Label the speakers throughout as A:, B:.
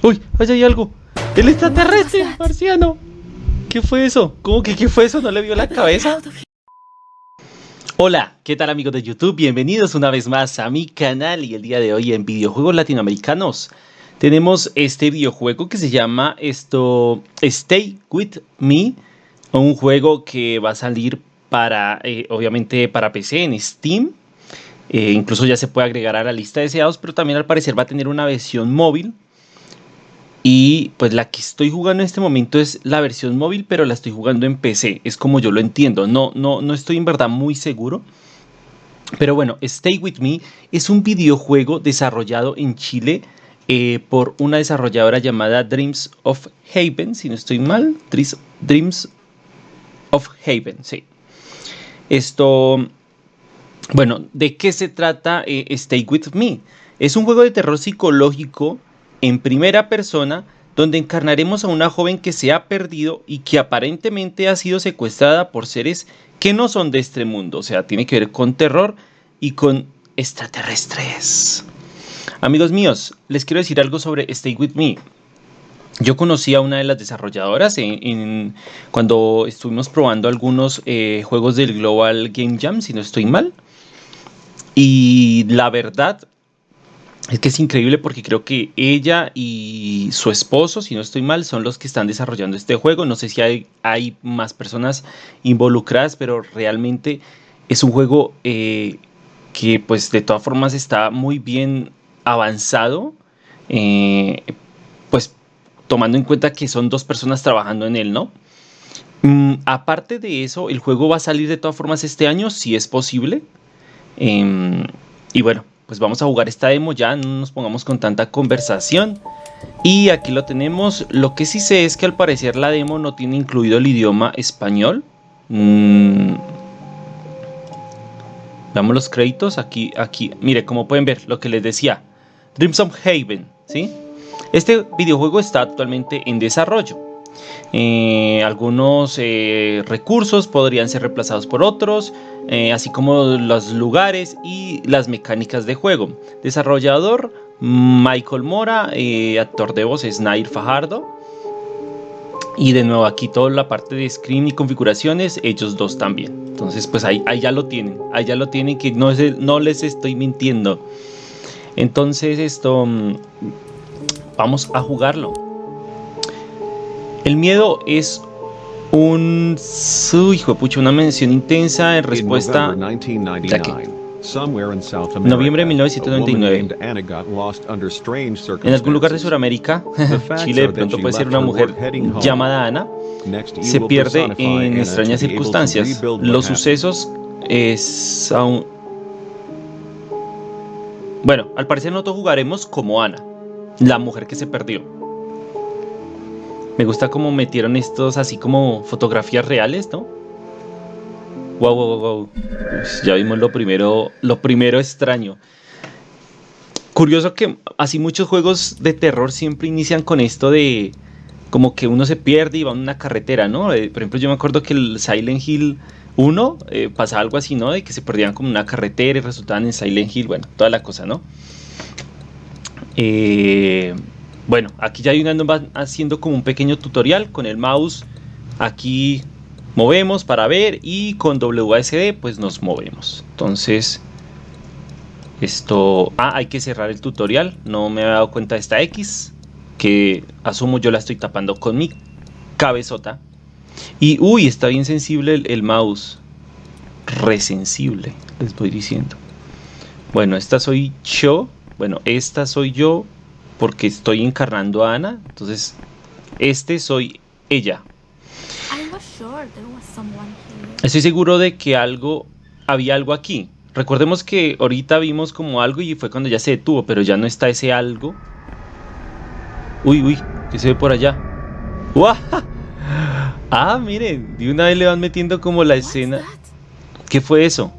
A: ¡Uy! ¡Allá hay algo! ¡El extraterrestre! ¡Marciano! ¿Qué fue eso? ¿Cómo que qué fue eso? ¿No le vio la cabeza? Hola, ¿qué tal amigos de YouTube? Bienvenidos una vez más a mi canal y el día de hoy en videojuegos latinoamericanos tenemos este videojuego que se llama esto Stay With Me, un juego que va a salir para, eh, obviamente para PC en Steam, eh, incluso ya se puede agregar a la lista de deseados, pero también al parecer va a tener una versión móvil y pues la que estoy jugando en este momento es la versión móvil, pero la estoy jugando en PC. Es como yo lo entiendo. No, no, no estoy en verdad muy seguro. Pero bueno, Stay With Me es un videojuego desarrollado en Chile eh, por una desarrolladora llamada Dreams of Haven, si no estoy mal. Dreams of Haven, sí. Esto, bueno, ¿de qué se trata eh, Stay With Me? Es un juego de terror psicológico en primera persona donde encarnaremos a una joven que se ha perdido y que aparentemente ha sido secuestrada por seres que no son de este mundo, o sea, tiene que ver con terror y con extraterrestres. Amigos míos, les quiero decir algo sobre Stay With Me. Yo conocí a una de las desarrolladoras en, cuando estuvimos probando algunos eh, juegos del Global Game Jam, si no estoy mal. Y la verdad es que es increíble porque creo que ella y su esposo, si no estoy mal, son los que están desarrollando este juego. No sé si hay, más personas involucradas, pero realmente es un juego eh, que pues de todas formas está muy bien avanzado. Eh, pues tomando en cuenta que son dos personas trabajando en él, ¿no? Mm, aparte de eso, el juego va a salir de todas formas este año, si es posible. Em, y bueno, pues vamos a jugar esta demo ya, no nos pongamos con tanta conversación. Y aquí lo tenemos, lo que sí sé es que al parecer la demo no tiene incluido el idioma español. Mm. Veamos los créditos, aquí, aquí, mire, como pueden ver, lo que les decía. Dreams of Haven, ¿sí? Este videojuego está actualmente en desarrollo. Eh, algunos eh, recursos podrían ser reemplazados por otros, eh, así como los lugares y las mecánicas de juego. Desarrollador Michael Mora, actor de voz es Nair Fajardo. Y de nuevo aquí toda la parte de screen y configuraciones, ellos dos también. Entonces pues ahí, ya lo tienen, ahí ya lo tienen que no, no les estoy mintiendo. Entonces esto, mm, vamos a jugarlo. El miedo es un su hijo pucha, una mención intensa en respuesta Noviembre de 1999. En algún lugar de Sudamérica, Chile, de pronto puede ser una mujer llamada Ana, se pierde en extrañas circunstancias. Los sucesos es aún... Bueno, al parecer nosotros jugaremos como Ana, la mujer que se perdió. Me gusta cómo metieron estos así como fotografías reales, ¿no? Wow, wow, wow, ya vimos lo primero, lo primero extraño. Curioso que así muchos juegos de terror siempre inician con esto de como que uno se pierde y va en una carretera, ¿no? Eh, por ejemplo, yo me acuerdo que el Silent Hill 1 eh, pasaba algo así, ¿no? De que se perdían como una carretera y resultaban en Silent Hill, bueno, toda la cosa, ¿no? Eh, bueno, aquí ya hay haciendo como un pequeño tutorial con el mouse. Aquí movemos para ver y con WASD pues nos movemos. Entonces, esto... Ah, hay que cerrar el tutorial. No me había dado cuenta de esta X. Que asumo yo la estoy tapando con mi cabezota. Y, uy, está bien sensible el, el mouse. Resensible, les voy diciendo. Bueno, esta soy yo. Bueno, esta soy yo porque estoy encarnando a Ana. Entonces, este soy ella. Estoy seguro de que algo, había algo aquí. Recordemos que ahorita vimos como algo y fue cuando ya se detuvo, pero ya no está ese algo. Uy, uy, ¿qué se ve por allá? Ah, miren, de una vez le van metiendo como la escena. ¿Qué fue eso?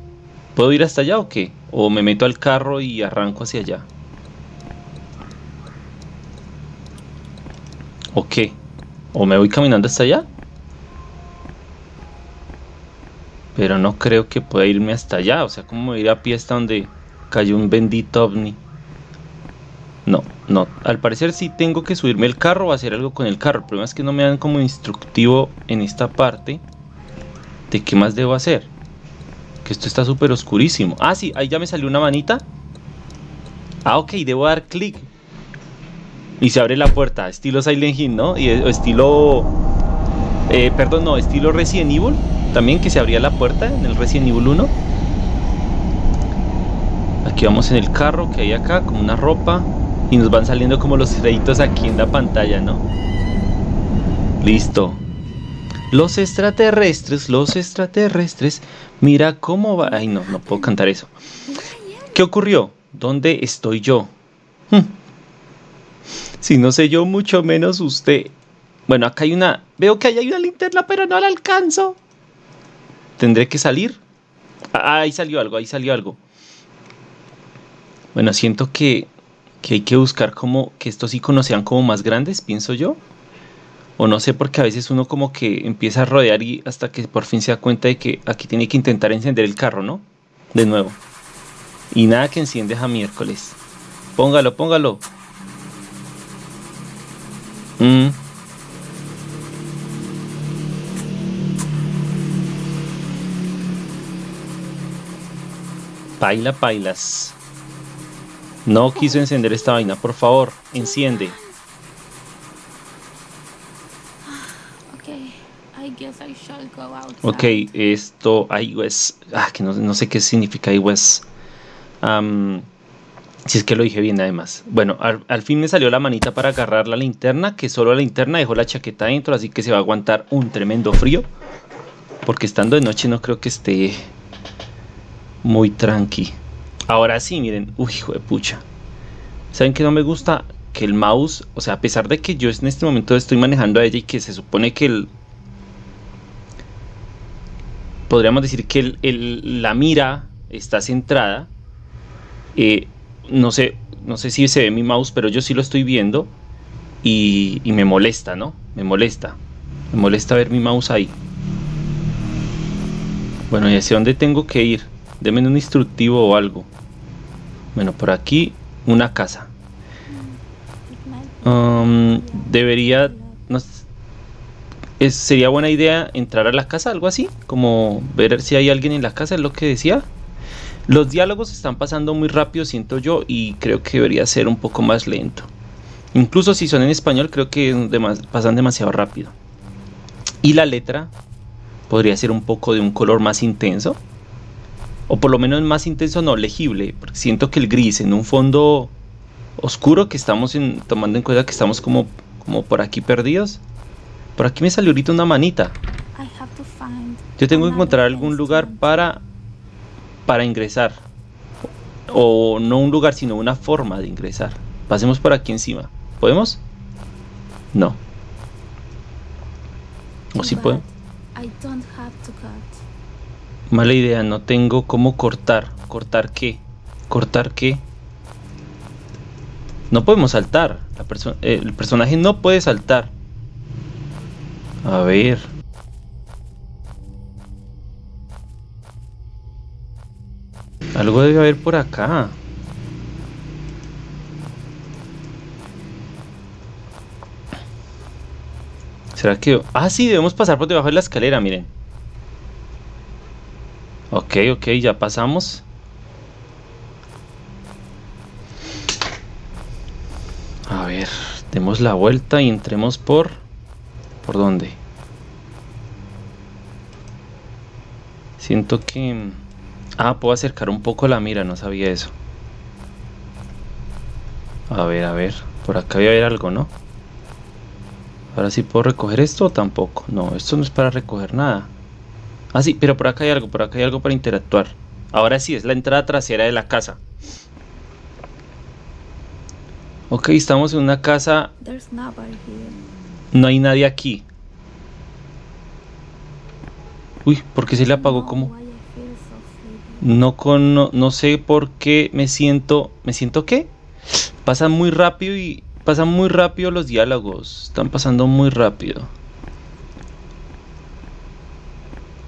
A: ¿Puedo ir hasta allá o qué? ¿O me meto al carro y arranco hacia allá? ¿O qué? ¿O me voy caminando hasta allá? Pero no creo que pueda irme hasta allá. O sea, ¿cómo ir a pie hasta donde cayó un bendito ovni? No, no. Al parecer sí tengo que subirme el carro o hacer algo con el carro. El problema es que no me dan como instructivo en esta parte de qué más debo hacer. Que esto está súper oscurísimo. Ah, sí, ahí ya me salió una manita. Ah, ok, debo dar clic. Y se abre la puerta, estilo Silent Hill, ¿no? Y estilo... Eh, perdón, no, estilo Resident Evil. También que se abría la puerta en el Resident Evil 1. Aquí vamos en el carro que hay acá, como una ropa. Y nos van saliendo como los créditos aquí en la pantalla, ¿no? Listo. Los extraterrestres, los extraterrestres. Mira cómo va. Ay, no, no puedo cantar eso. ¿Qué ocurrió? ¿Dónde estoy yo? Hmm. Si no sé yo, mucho menos usted. Bueno, acá hay una. Veo que ahí hay una linterna, pero no la alcanzo. ¿Tendré que salir? Ah, ahí salió algo, ahí salió algo. Bueno, siento que, que hay que buscar como que estos iconos sean como más grandes, pienso yo. O no sé, porque a veces uno como que empieza a rodear y hasta que por fin se da cuenta de que aquí tiene que intentar encender el carro, ¿no? De nuevo. Y nada que enciende a miércoles. Póngalo, póngalo. Mm. Paila, pailas. No quiso encender esta vaina, por favor, enciende. Ok, esto, iOS, ah, que no, no, sé qué significa iOS. Si es que lo dije bien además. Bueno, al, fin me salió la manita para agarrar la linterna, que solo la linterna dejó la chaqueta adentro, así que se va a aguantar un tremendo frío. Porque estando de noche no creo que esté muy tranqui. Ahora sí, miren, uy, hijo de pucha. ¿Saben que no me gusta? Que el mouse, o sea, a pesar de que yo en este momento estoy manejando a ella y que se supone que el... Podríamos decir que el, la mira está centrada. Eh, no sé, no sé si se ve mi mouse, pero yo sí lo estoy viendo. Y, y me molesta, ¿no? Me molesta. Me molesta ver mi mouse ahí. Bueno, ¿y hacia dónde tengo que ir? Deme un instructivo o algo. Bueno, por aquí una casa. Um, debería... sería buena idea entrar a la casa, algo así, como ver si hay alguien en la casa, es lo que decía. Los diálogos están pasando muy rápido, siento yo, y creo que debería ser un poco más lento. Incluso si son en español, creo que pasan demasiado rápido. Y la letra podría ser un poco de un color más intenso o por lo menos más intenso, no legible, porque siento que el gris en un fondo oscuro que estamos en, tomando en cuenta que estamos como, como por aquí perdidos. Por aquí me salió ahorita una manita. Yo tengo que encontrar algún lugar para, para ingresar. O no un lugar, sino una forma de ingresar. Pasemos por aquí encima. ¿Podemos? No. ¿O si sí puedo? Mala idea, no tengo cómo cortar. ¿Cortar qué? ¿Cortar qué? No podemos saltar. La el personaje no puede saltar. A ver. Algo debe haber por acá. ¿Será que...? Ah, sí, debemos pasar por debajo de la escalera, miren. Ok, ok, ya pasamos. A ver, demos la vuelta y entremos por... ¿Por dónde? Siento que... Ah, puedo acercar un poco la mira, no sabía eso. A ver, a ver. Por acá debe haber algo, ¿no? Ahora sí puedo recoger esto o tampoco. No, esto no es para recoger nada. Ah, sí, pero por acá hay algo, por acá hay algo para interactuar. Ahora sí, es la entrada trasera de la casa. Ok, estamos en una casa. No hay nadie aquí. Uy, ¿por qué se le apagó como? No, con, no, no sé por qué me siento... ¿Me siento qué? Pasa muy rápido y... Pasan muy rápido los diálogos. Están pasando muy rápido.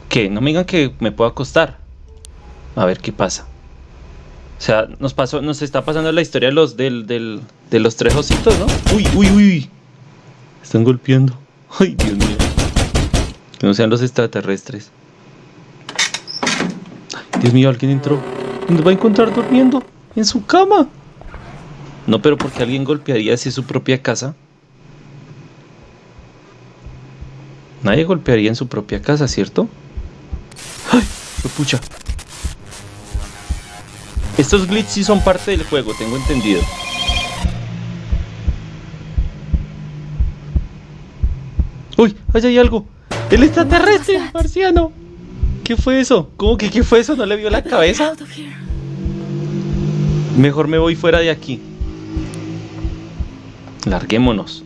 A: ¿Qué? No me digan que me puedo acostar. A ver qué pasa. O sea, nos pasó, nos está pasando la historia de los, del, del, de los tres ositos, ¿no? Uy, uy, uy. Están golpeando. Ay, Dios mío. Que no sean los extraterrestres. Dios mío, alguien entró. ¿Dónde va a encontrar durmiendo? En su cama. No, pero porque alguien golpearía así su propia casa. Nadie golpearía en su propia casa, ¿cierto? ¡Ay! pucha! Estos glitches sí son parte del juego, tengo entendido. ¡Uy! ¡Allá hay algo! ¡El extraterrestre! ¡Marciano! ¿Qué fue eso? ¿Cómo que qué fue eso? ¿No le vio la cabeza? Mejor me voy fuera de aquí. Larguémonos.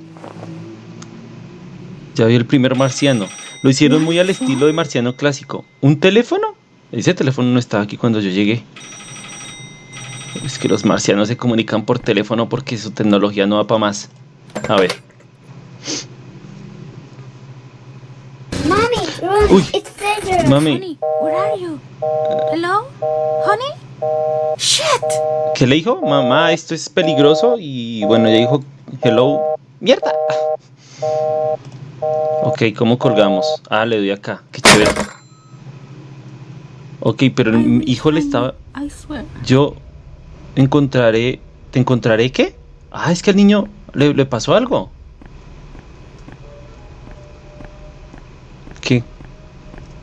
A: Ya vi el primer marciano. Lo hicieron muy al estilo de marciano clásico. ¿Un teléfono? Ese teléfono no estaba aquí cuando yo llegué. Es que los marcianos se comunican por teléfono porque su tecnología no va para más. A ver.
B: Mami,
A: Uy. Mami,
C: Honey, where are you? Hello? Honey? Shit!
A: ¿qué le dijo? Mamá, esto es peligroso. Y bueno, ella dijo, hello. ¡Mierda! Ok, ¿cómo colgamos? Ah, le doy acá. Qué chévere. Ok, pero el hijo le estaba...
C: I swear.
A: Yo encontraré... ¿Te encontraré qué? Ah, es que al niño le, le pasó algo. ¿Qué?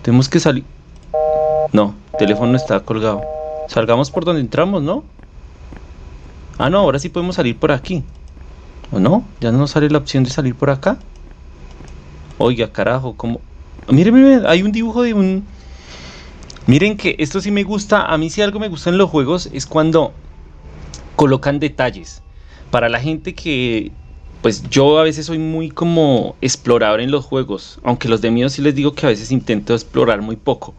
A: Tenemos que salir... No, el teléfono está colgado. Salgamos por donde entramos, ¿no? Ah, no, ahora sí podemos salir por aquí. ¿O no? ¿Ya no nos sale la opción de salir por acá? Oiga, carajo, como... Miren, miren, hay un dibujo de un... Miren que esto sí me gusta, a mí si algo me gusta en los juegos es cuando colocan detalles. Para la gente que, pues yo a veces soy muy como explorador en los juegos, aunque los de mío sí les digo que a veces intento explorar muy poco.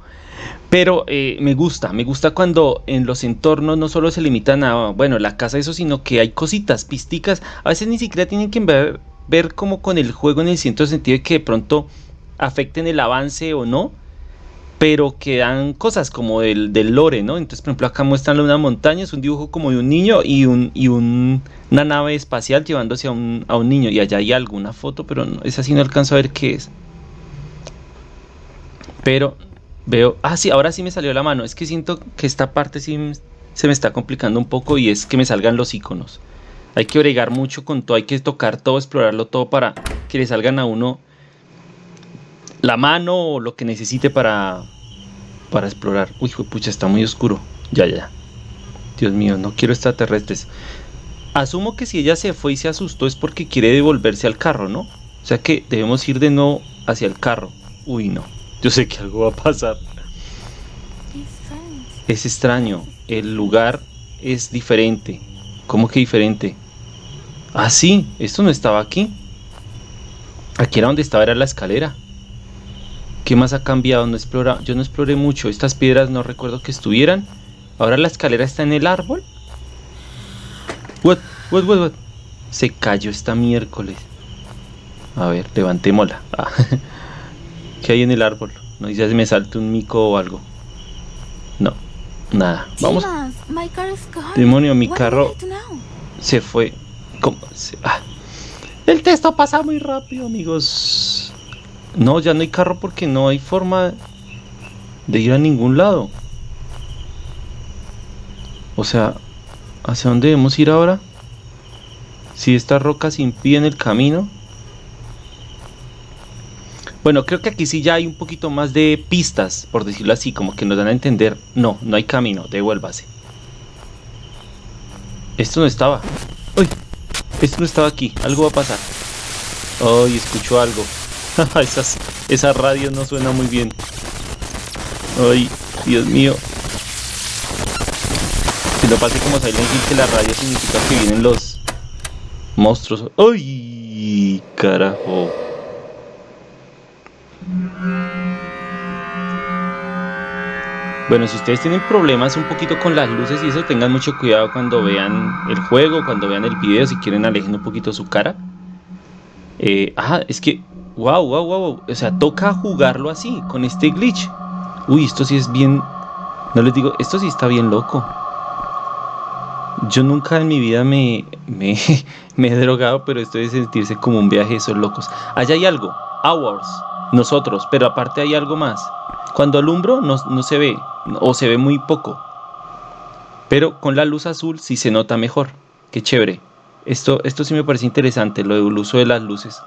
A: Pero eh, me gusta, me gusta cuando en los entornos no solo se limitan a, bueno, la casa, eso, sino que hay cositas, pisticas. A veces ni siquiera tienen que ver, ver como con el juego en el cierto sentido de que de pronto afecten el avance o no, pero que dan cosas como del, del lore, ¿no? Entonces, por ejemplo, acá muestran una montaña, es un dibujo como de un niño y, un, y un- una nave espacial llevándose a un, a un niño. Y allá hay alguna foto, pero no, esa sí no alcanzo a ver qué es. Pero veo, ah, sí, ahora sí me salió la mano. Es que siento que esta parte sí se me está complicando un poco y es que me salgan los iconos. Hay que bregar mucho con todo, hay que tocar todo, explorarlo todo para que le salgan a uno la mano o lo que necesite para, para explorar. Uy, pucha, está muy oscuro. Ya, ya. Dios mío, no quiero extraterrestres. Asumo que si ella se fue y se asustó es porque quiere devolverse al carro, ¿no? O sea que debemos ir de nuevo hacia el carro. Uy, no. Yo sé que algo va a pasar. Es extraño. El lugar es diferente. ¿Cómo que diferente? Ah, sí. Esto no estaba aquí. Aquí era donde estaba, era la escalera. ¿Qué más ha cambiado? No explora, yo no exploré mucho. Estas piedras no recuerdo que estuvieran. Ahora la escalera está en el árbol. What? What? What? what? Se cayó esta miércoles. A ver, levantémosla. Ah. ¿Qué hay en el árbol? No dice si me salta un mico o algo. No, nada. Vamos. Demonio, mi carro se fue. ¿Cómo? Se- ah. El texto pasa muy rápido, amigos. No, ya no hay carro porque no hay forma de ir a ningún lado. O sea, ¿hacia dónde debemos ir ahora? Si estas rocas impiden el camino. Bueno, creo que aquí sí ya hay un poquito más de pistas, por decirlo así, como que nos dan a entender. No, no hay camino, devuélvase. Esto no estaba. ¡Uy! Esto no estaba aquí. Algo va a pasar. ¡Ay! escucho algo. Esas, esa radio no suena muy bien. ¡Ay! Dios mío. Si no pase como Silent Hill, que la radio significa que vienen los monstruos. ¡Ay! Carajo. Bueno, si ustedes tienen problemas un poquito con las luces y eso, tengan mucho cuidado cuando vean el juego, cuando vean el video, si quieren alejen un poquito su cara. Eh, ah, es que, wow, wow, wow, o sea, toca jugarlo así, con este glitch. Uy, esto sí es bien, no les digo, esto sí está bien loco. Yo nunca en mi vida me, me, me he drogado, pero esto de sentirse como un viaje de esos locos. Allá hay algo. Hours. Nosotros. Pero aparte hay algo más. Cuando alumbro no, no se ve. O se ve muy poco. Pero con la luz azul sí se nota mejor. Qué chévere. Esto, esto sí me parece interesante, lo del uso de las luces.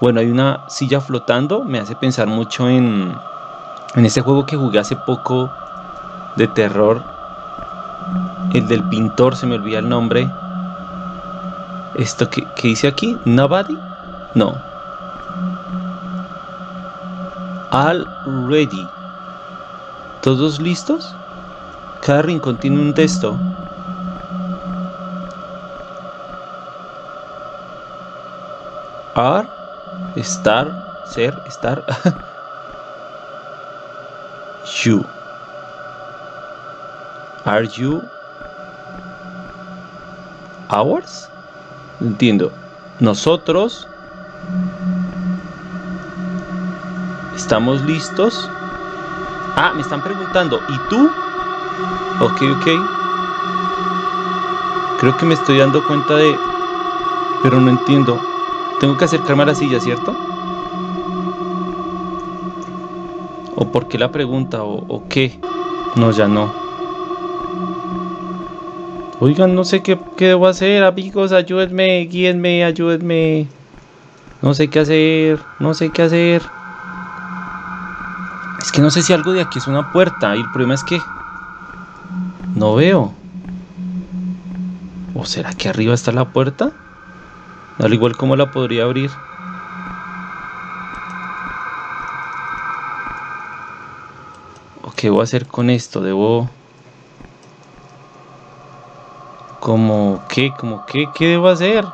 A: Bueno, hay una silla flotando. Me hace pensar mucho en, en ese juego que jugué hace poco de terror. El del pintor, se me olvida el nombre. Esto que, que dice aquí, Nobody? No. All ready. ¿Todos listos? Cada rincón tiene un texto. Are, estar, ser, estar. you. Are you ours? Entiendo. Nosotros estamos listos. Ah, me están preguntando. ¿Y tú? Ok, ok. Creo que me estoy dando cuenta de... Pero no entiendo. Tengo que acercarme a la silla, ¿cierto? ¿O por qué la pregunta? ¿O, qué? No, ya no. Oigan, no sé qué, qué, debo hacer, amigos. Ayúdenme, guíenme, ayúdenme. No sé qué hacer, no sé qué hacer. Es que no sé si algo de aquí es una puerta. Y el problema es que no veo. ¿O será que arriba está la puerta? Al igual como la podría abrir. ¿O qué voy a hacer con esto? Debo... ¿Como qué? ¿Como qué? ¿Qué debo hacer?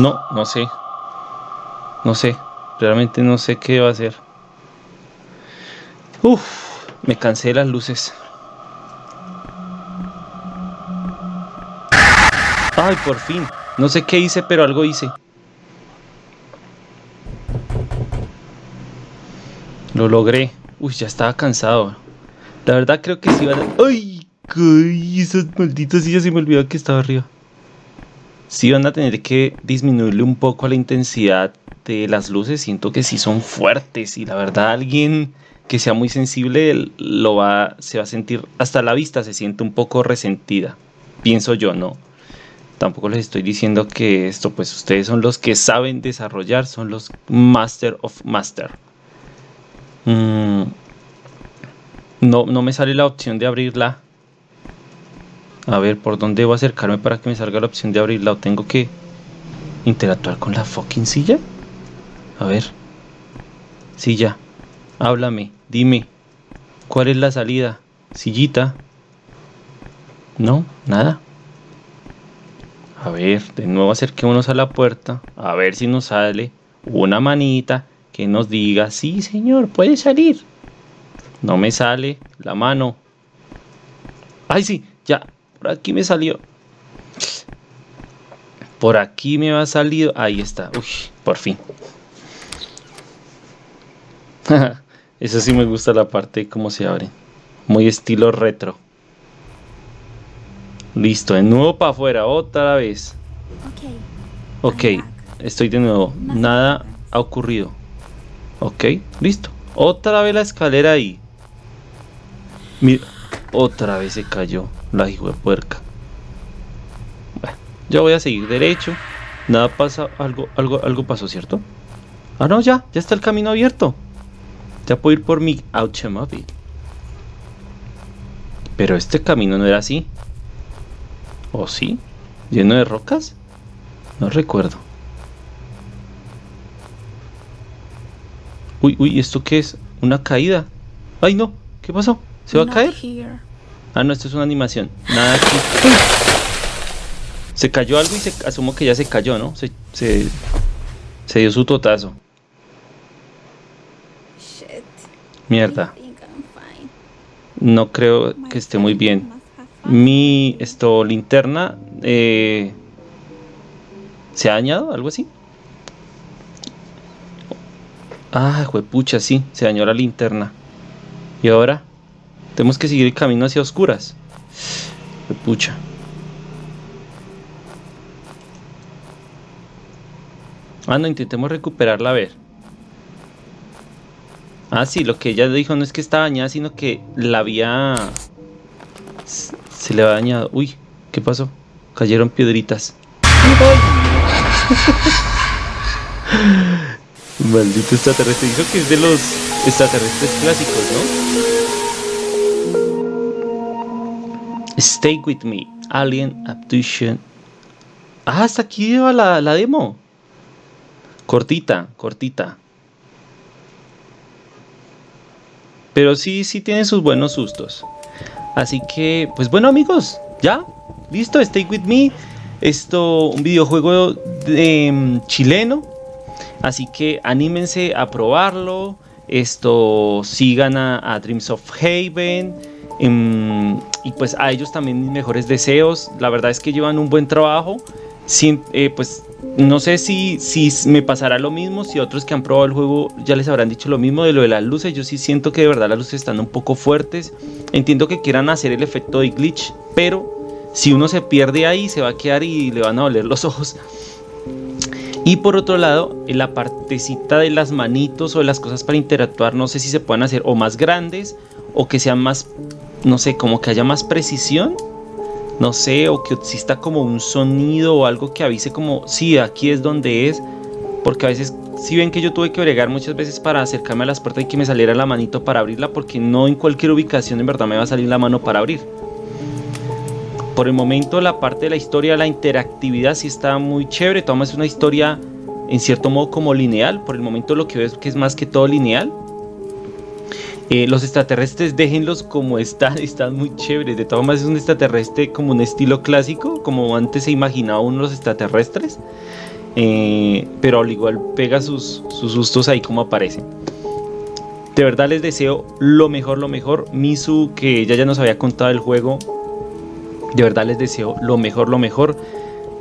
A: No, no sé. No sé. Realmente no sé qué va a hacer. Uf, me cansé de las luces. Ay, por fin. No sé qué hice, pero algo hice. Lo logré. Uy, ya estaba cansado. La verdad creo que sí iba a... ¡Ay! ¡Ay! Esas malditas sillas se me olvidó que estaba arriba sí van a tener que disminuirle un poco a la intensidad de las luces. Siento que sí son fuertes y la verdad alguien que sea muy sensible lo va, se va a sentir, hasta la vista se siente un poco resentida. Pienso yo, no. Tampoco les estoy diciendo que esto, pues ustedes son los que saben desarrollar, son los Master of Master. Mm, no, no me sale la opción de abrirla a ver, ¿por dónde debo acercarme para que me salga la opción de abrirla? ¿O tengo que interactuar con la fucking silla? A ver. Silla, háblame, dime. ¿Cuál es la salida? Sillita. No, nada. A ver, de nuevo acerquémonos a la puerta. A ver si nos sale una manita que nos diga, sí señor, puede salir. No me sale la mano. Ay, sí, ya, por aquí me salió. Por aquí me ha salido. Ahí está. Uy, por fin. Eso sí me gusta la parte de cómo se abre. Muy estilo retro. Listo, de nuevo para afuera, otra vez. Ok, estoy de nuevo. Nada ha ocurrido. Ok, listo. Otra vez la escalera ahí. Mira, otra vez se cayó la hijo de puerca. Bueno, yo voy a seguir derecho. Nada pasa, algo, algo, algo pasó, ¿cierto? Ah, no, ya, ya está el camino abierto. Ya puedo ir por mi automóvil. Pero este camino no era así. ¿O sí? ¿Lleno de rocas? No recuerdo. Uy, uy, ¿esto qué es? ¿Una caída? ¡Ay, no! ¿Qué pasó? ¿Se va a caer? Ah, no, esto es una animación. Nada aquí. Se cayó algo y se asumo que ya se cayó, ¿no? Se, se, se dio su totazo. Mierda. No creo que esté muy bien. Mi esto linterna eh, ¿Se ha dañado? ¿Algo así? Ah, pucha, sí, se dañó la linterna. ¿Y ahora? Tenemos que seguir el camino hacia oscuras. Pucha. Ah, no, intentemos recuperarla a ver. Ah, sí, lo que ella dijo no es que estaba dañada, sino que la había... Se le había dañado. Uy, ¿qué pasó? Cayeron piedritas. Maldito extraterrestre. Dijo que es de los extraterrestres clásicos, ¿no? Stay with me. Alien Abduction. Ah, hasta aquí lleva la, la demo. Cortita, cortita. Pero sí, sí tiene sus buenos sustos. Así que, pues bueno amigos, ya, listo, Stay With Me. Esto, un videojuego de, mm, chileno. Así que anímense a probarlo. Esto, sigan a, Dreams of Haven. Em, y pues a ellos también mis mejores deseos. La verdad es que llevan un buen trabajo. Eh, pues no sé si, si me pasará lo mismo, si otros que han probado el juego ya les habrán dicho lo mismo de lo de las luces. Yo sí siento que de verdad las luces están un poco fuertes. Entiendo que quieran hacer el efecto de glitch, pero si uno se pierde ahí se va a quedar y le van a doler los ojos. Y por otro lado, en la partecita de las manitos o de las cosas para interactuar, no sé si se pueden hacer o más grandes o que sean más, no sé, como que haya más precisión no sé, o que exista como un sonido o algo que avise como, sí, aquí es donde es, porque a veces, si ven que yo tuve que bregar muchas veces para acercarme a las puertas y que me saliera la manito para abrirla, porque no en cualquier ubicación en verdad me va a salir la mano para abrir. Por el momento la parte de la historia, la interactividad sí está muy chévere, toma es una historia en cierto modo como lineal, por el momento lo que veo es que es más que todo lineal, eh, los extraterrestres déjenlos como están, están muy chéveres. De todas maneras es un extraterrestre como un estilo clásico, como antes se imaginaba uno los extraterrestres. Eh, pero al igual pega sus, sus sustos ahí como aparecen. De verdad les deseo lo mejor, lo mejor. Misu, que ella ya nos había contado el juego. De verdad les deseo lo mejor, lo mejor.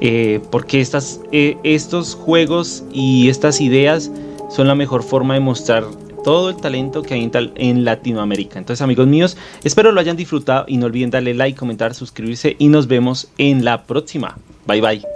A: Eh, porque estas, estos juegos y estas ideas son la mejor forma de mostrar todo el talento que hay en, Latinoamérica. Entonces amigos míos, espero lo hayan disfrutado y no olviden darle like, comentar, suscribirse y nos vemos en la próxima. Bye bye.